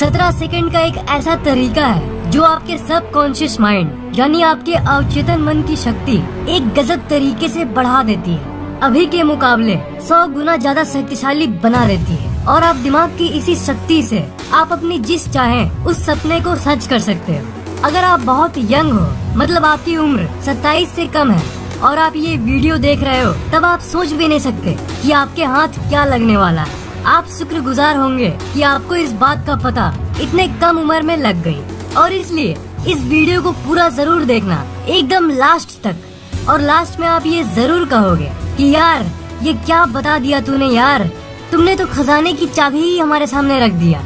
सत्रह सेकंड का एक ऐसा तरीका है, जो आपके सब कॉन्शियस माइंड, यानी आपके अवचेतन मन की शक्ति, एक गजब तरीके से बढ़ा देती है। अभी के मुकाबले, सौ गुना ज़्यादा शक्तिशाली बना देती है। और आप दिमाग की इसी शक्ति से, आप अपनी जिस चाहे, उस सपने को सच कर सकते हो। अगर आप बहुत यंग हो मतलब आपकी उम्र 27 से कम है, और आप ये वीडियो देख रहे हो, तब आप सोच भी नहीं सकते कि आपके हाथ क्या लगने वाला है। आप शुक्रगुजार होंगे कि आपको इस बात का पता इतने कम उम्र में लग गई। और इसलिए इस वीडियो को पूरा ज़रूर देखना, एकदम लास्ट तक। और लास्ट में आप ये ज़रूर कहोगे कि यार, ये क्या बता दिया तूने यार? तुमने तो खजाने की चाबी ही हमारे सामने रख दिया।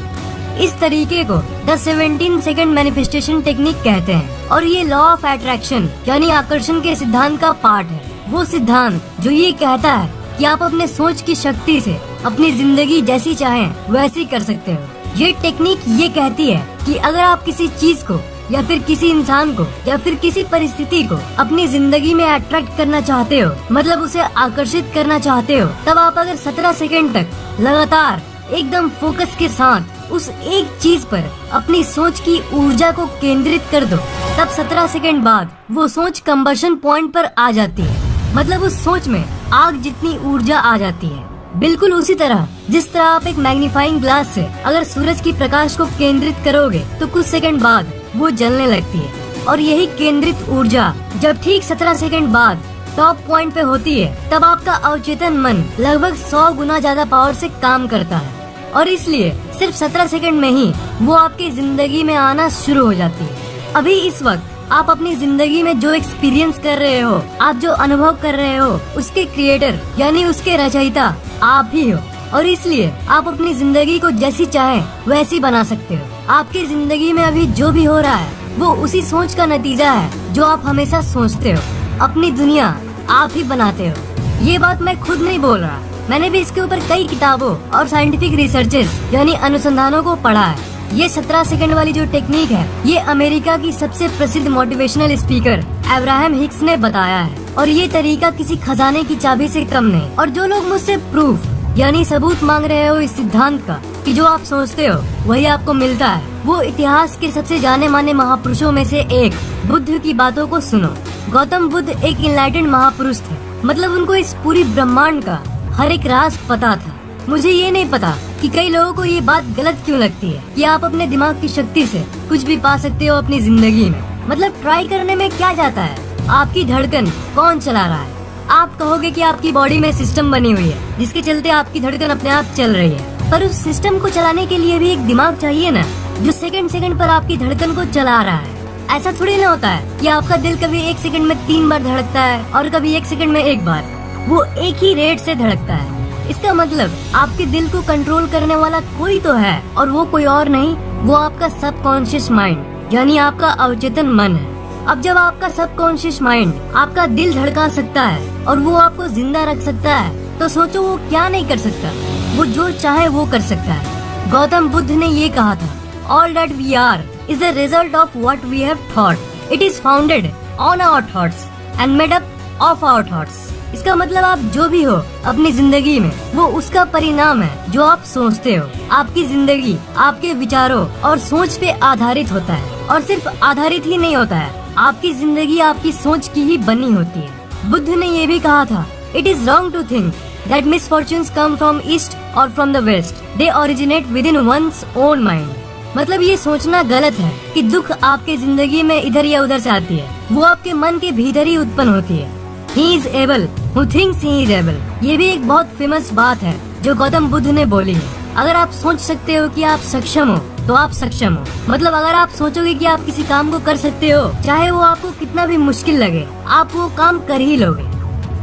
इस तरीके को the seventeen second manifestation technique कहते हैं। और ये लॉ ऑफ़ अट्रैक्शन यानी आकर्षण के सिद्धांत का पार्ट है। वो सिद्धांत जो ये कहता है कि आप अपने सोच की शक्ति से अपनी ज़िंदगी जैसी चाहें, वैसी कर सकते हो। ये टेक्निक ये कहती है कि अगर आप किसी चीज़ को, या फिर किसी इंसान को, या फिर किसी परिस्थिति को अपनी ज़िंदगी में अट्रैक्ट करना चाहते हो मतलब उसे आकर्षित करना चाहते हो, तब आप अगर 17 सेकंड तक लगातार एकदम फोकस के साथ उस एक चीज़ पर अपनी सोच की ऊर्जा को केंद्रित कर दो, तब 17 सेकंड बाद वो सोच कम्बर्शन पॉइंट पर आ जाती है। मतलब उस सोच में आग जितनी ऊर्जा आ जाती है। बिल्कुल उसी तरह, जिस तरह आप एक मैग्नीफाइंग ग्लास से अगर सूरज की प्रकाश को केंद्रित करोगे तो कुछ सेकंड बाद वो जलने लगती है। और यही केंद्रित ऊर्जा जब ठीक सत्रह सेकंड बाद टॉप पॉइंट पे होती है, तब आपका अवचेतन मन लगभग सौ गुना ज़्यादा पावर से काम करता है। और इसलिए सिर्फ़ सत्रह सेकंड में ही वो आपकी ज़िंदगी में आना शुरू हो जाती है। अभी इस वक्त आप अपनी ज़िंदगी में जो एक्सपीरियंस कर रहे हो, आप जो अनुभव कर रहे हो, उसके क्रिएटर यानी उसके रचयिता, आप ही हो। और इसलिए आप अपनी ज़िंदगी को जैसी चाहे, वैसी बना सकते हो। आपकी ज़िंदगी में अभी जो भी हो रहा है, वो उसी सोच का नतीजा है, जो आप हमेशा सोचते हो। अपनी दुनिया आप ही बनाते हो। ये बात मैं खुद नहीं बोल रहा। मैंने भी इसके ऊपर कई किताबों और साइंटिफिक रिसर्चेस यानी अनुसंधानों को पढ़ा है। ये सत्रह सेकंड वाली जो टेक्निक है, ये अमेरिका की सबसे प्रसिद्ध मोटिवेशनल स्पीकर एब्राहम हिक्स ने बताया है। और ये तरीका किसी खजाने की चाबी से कम नहीं। और जो लोग मुझसे प्रूफ यानी सबूत मांग रहे हो इस सिद्धांत का, कि जो आप सोचते हो, वही आपको मिलता है, वो इतिहास के सबसे जाने माने महापुरुषों में से एक, बुद्ध की बातों को सुनो। गौतम बुद्ध एक इनलाइटेड महापुरुष थे। मतलब उनको इस पूरी ब्रह्मांड का, हर एक राज पता था। मुझे ये नहीं पता कि कई लोगों को ये बात गलत क्यों लगती है कि आप अपने दिमाग की शक्ति से कुछ भी पा सकते हो अपनी ज़िंदगी में। मतलब ट्राई करने में क्या जाता है? आपकी धड़कन कौन चला रहा है? आप कहोगे कि आपकी बॉडी में सिस्टम बनी हुई है, जिसके चलते आपकी धड़कन अपने आप चल रही है। पर उस सिस्टम को चलाने के लिए भी एक दिमाग चाहिए ना, जो सेकंड सेकंड पर आपकी धड़कन को चला रहा है। ऐसा थोड़ी ना होता है कि आपका दिल कभी एक सेकंड में तीन बार धड़कता है और कभी एक सेकंड में एक बार। वो एक ही रेट से धड़कता है। इसका मतलब आपके दिल को कंट्रोल करने वाला कोई तो है, और वो कोई और नहीं, वो आपका सबकॉन्शियस माइंड यानी आपका अवचेतन मन है। अब जब आपका सबकॉन्शियस माइंड आपका दिल धड़का सकता है, और वो आपको ज़िंदा रख सकता है तो सोचो वो क्या नहीं कर सकता। वो जो चाहे वो कर सकता है। गौतम बुद्ध ने ये कहा था all that we are is the result of what we have thought it is founded on our thoughts and made up of our thoughts इसका मतलब आप जो भी हो, अपनी ज़िंदगी में, वो उसका परिणाम है, जो आप सोचते हो। आपकी ज़िंदगी, आपके विचारों और सोच पे आधारित होता है, और सिर्फ़ आधारित ही नहीं होता है। आपकी ज़िंदगी आपकी सोच की ही बनी होती है। बुद्ध ने ये भी कहा था it is wrong to think that miss fortune come from east और from the west they originate within one's own mind मतलब ये सोचना गलत है कि दुख आपके ज़िंदगी में इधर या उधर से आती है। वो आपके मन के भीतर ही उत्पन्न होती है। He is able who thinks he is able ये भी एक बहुत फ़ेमस बात है, जो गौतम बुद्ध ने बोली है। अगर आप सोच सकते हो कि आप सक्षम हो तो आप सक्षम हो। मतलब अगर आप सोचोगे कि आप किसी काम को कर सकते हो, चाहे वो आपको कितना भी मुश्किल लगे, आप वो काम कर ही लोगे।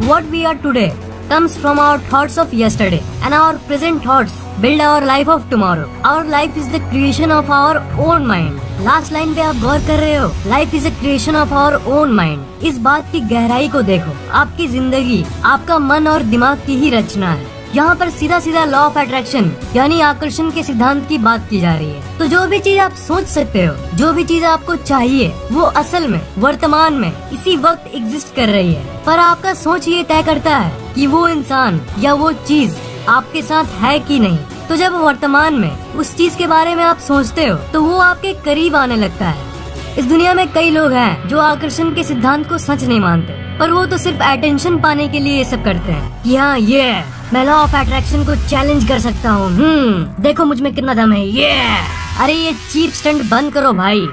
What we are today comes from our thoughts of yesterday and our present thoughts build our life of tomorrow our life is the creation of our own mind last line पे आप गौर कर रहे हो। Life is a creation of our own mind इस बात की गहराई को देखो। आपकी ज़िंदगी, आपका मन और दिमाग की ही रचना है। यहाँ पर सीधा सीधा लॉ ऑफ़ अट्रैक्शन यानी आकर्षण के सिद्धांत की बात की जा रही है। तो जो भी चीज़ आप सोच सकते हो, जो भी चीज़ आपको चाहिए, वो असल में, वर्तमान में, इसी वक्त एग्जिस्ट कर रही है। पर आपका सोच ये तय करता है कि वो इंसान या वो चीज़ आपके साथ है कि नहीं। तो जब वर्तमान में उस चीज़ के बारे में आप सोचते हो तो वो आपके करीब आने लगता है। इस दुनिया में कई लोग हैं जो आकर्षण के सिद्धांत को सच नहीं मानते, पर वो तो सिर्फ़ अटेंशन पाने के लिए ये सब करते हैं। कि हाँ ये मैं लॉ ऑफ़ अट्रैक्शन को चैलेंज कर सकता हूँ। हम्म देखो मुझमें कितना दम है, ये अरे, ये चीप स्टंट बंद करो भाई।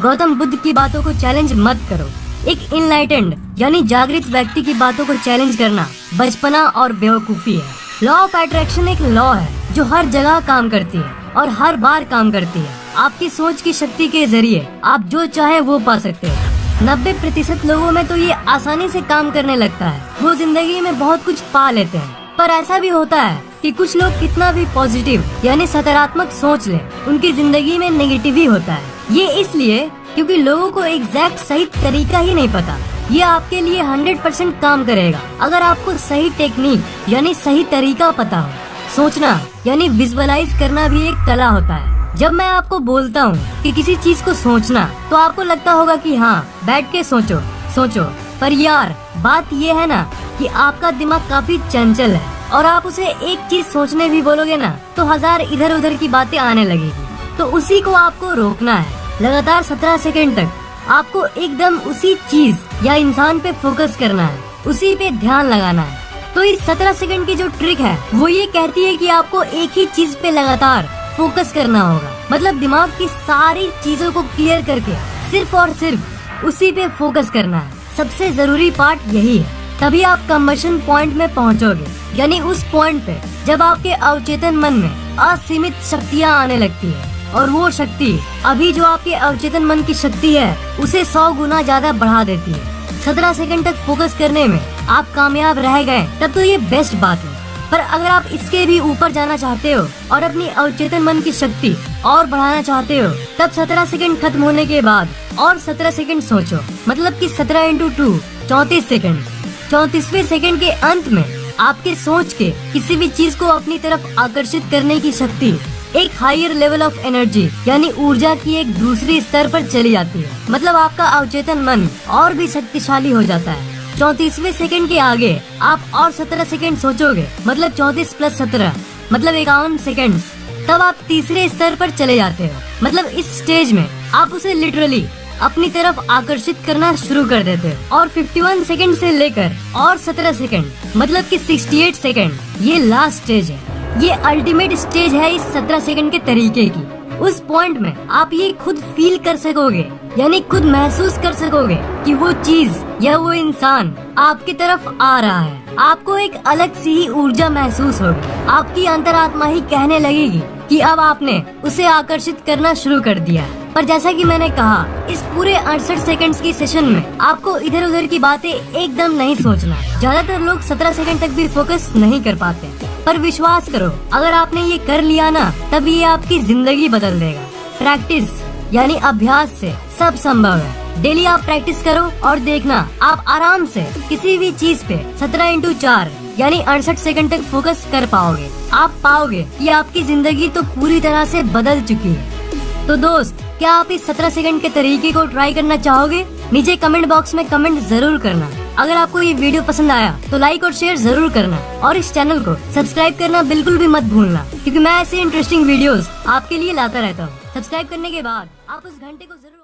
गौतम बुद्ध की बातों को चैलेंज मत करो। एक इनलाइटेंड यानी जागृत व्यक्ति की बातों को चैलेंज करना बचपना और बेवकूफ़ी है। लॉ ऑफ़ अट्रैक्शन एक लॉ है। जो हर जगह काम करती है और हर बार काम करती है। आपकी सोच की शक्ति के ज़रिए आप जो चाहे वो पा सकते हैं। नब्बे प्रतिशत लोगों में तो ये आसानी से काम करने लगता है। वो ज़िंदगी में बहुत कुछ पा लेते हैं। पर ऐसा भी होता है कि कुछ लोग कितना भी पॉजिटिव यानी सकारात्मक सोच ले, उनकी ज़िंदगी में नेगेटिव ही होता है। ये इसलिए क्योंकि लोगों को एग्जैक्ट सही तरीका ही नहीं पता। ये आपके लिए हंड्रेड परसेंट काम करेगा। अगर आपको सही टेक्निक यानी सही तरीका पता हो सोचना, यानी विजुअलाइज करना भी एक कला होता है। जब मैं आपको बोलता हूँ कि किसी चीज़ को सोचना तो आपको लगता होगा कि हाँ बैठ के सोचो सोचो। पर यार, बात ये है ना कि आपका दिमाग काफ़ी चंचल है, और आप उसे एक चीज़ सोचने भी बोलोगे ना तो हज़ार इधर उधर की बातें आने लगेगी। तो उसी को आपको रोकना है। लगातार सत्रह सेकेंड तक आपको एकदम उसी चीज़ या इंसान पे फोकस करना है। उसी पे ध्यान लगाना है। तो इस सत्रह सेकंड की जो ट्रिक है, वो ये कहती है कि आपको एक ही चीज़ पे लगातार फोकस करना होगा। मतलब दिमाग की सारी चीज़ों को क्लियर करके सिर्फ़ और सिर्फ़ उसी पे फोकस करना है। सबसे ज़रूरी पार्ट यही है, तभी आप कम्बशन पॉइंट में पहुंचोगे। यानी उस पॉइंट पे जब आपके अवचेतन मन में असीमित शक्तियाँ आने लगती है, और वो शक्ति अभी जो आपके अवचेतन मन की शक्ति है, उसे सौ गुना ज़्यादा बढ़ा देती है। सत्रह सेकंड तक फोकस करने में आप कामयाब रह गए, तब तो ये बेस्ट बात है। पर अगर आप इसके भी ऊपर जाना चाहते हो और अपनी अवचेतन मन की शक्ति और बढ़ाना चाहते हो, तब सत्रह सेकंड खत्म होने के बाद और सत्रह सेकंड सोचो। मतलब कि सत्रह इंटू टू चौतीस सेकंड। चौतीसवे सेकंड के अंत में आपके सोच के किसी भी चीज़ को अपनी तरफ़ आकर्षित करने की शक्ति एक हायर लेवल ऑफ़ एनर्जी यानी ऊर्जा की एक दूसरी स्तर पर चली जाती है। मतलब आपका अवचेतन मन और भी शक्तिशाली हो जाता है। चौतीसवे सेकंड के आगे आप और सत्रह सेकंड सोचोगे मतलब चौतीस प्लस सत्रह मतलब इक्यावन सेकंड। तब आप तीसरे स्तर पर चले जाते हो। मतलब इस स्टेज में आप उसे लिटरली अपनी तरफ़ आकर्षित करना शुरू कर देते हो। और 51 सेकंड से लेकर और 17 सेकंड मतलब कि 68 सेकंड, ये लास्ट स्टेज है। ये अल्टीमेट स्टेज है इस सत्रह सेकंड के तरीके की। उस पॉइंट में आप ये खुद फील कर सकोगे, यानी खुद महसूस कर सकोगे कि वो चीज़ या वो इंसान आपकी तरफ़ आ रहा है। आपको एक अलग सी ही ऊर्जा महसूस होगी। आपकी अंतरात्मा ही कहने लगेगी कि अब आपने उसे आकर्षित करना शुरू कर दिया पर जैसा कि मैंने कहा, इस पूरे अड़सठ सेकंड्स की सेशन में आपको इधर उधर की बातें एकदम नहीं सोचना। ज़्यादातर लोग सत्रह सेकंड तक भी फोकस नहीं कर पाते। पर विश्वास करो, अगर आपने ये कर लिया ना तब ये आपकी ज़िंदगी बदल देगा। प्रैक्टिस यानी अभ्यास से सब संभव है। डेली आप प्रैक्टिस करो और देखना, आप आराम से किसी भी चीज़ पे सत्रह इंटू चार, यानी अड़सठ सेकंड तक फोकस कर पाओगे। आप पाओगे कि आपकी ज़िंदगी तो पूरी तरह से बदल चुकी है। तो दोस्त, क्या आप इस सत्रह सेकंड के तरीके को ट्राई करना चाहोगे? नीचे कमेंट बॉक्स में कमेंट ज़रूर करना। अगर आपको ये वीडियो पसंद आया तो लाइक और शेयर ज़रूर करना। और इस चैनल को सब्सक्राइब करना बिल्कुल भी मत भूलना, क्योंकि मैं ऐसे इंटरेस्टिंग वीडियोस आपके लिए लाता रहता हूँ। सब्सक्राइब करने के बाद आप उस घंटे को ज़रूर